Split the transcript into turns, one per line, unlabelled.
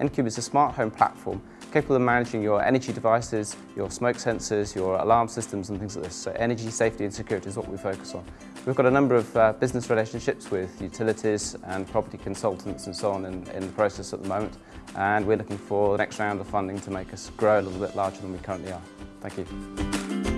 nCube is a smart home platform capable of managing your energy devices, your smoke sensors, your alarm systems and things like this. So energy, safety and security is what we focus on. We've got a number of uh, business relationships with utilities and property consultants and so on in, in the process at the moment and we're looking for the next round of funding to make us grow a little bit larger than we currently are. Thank you.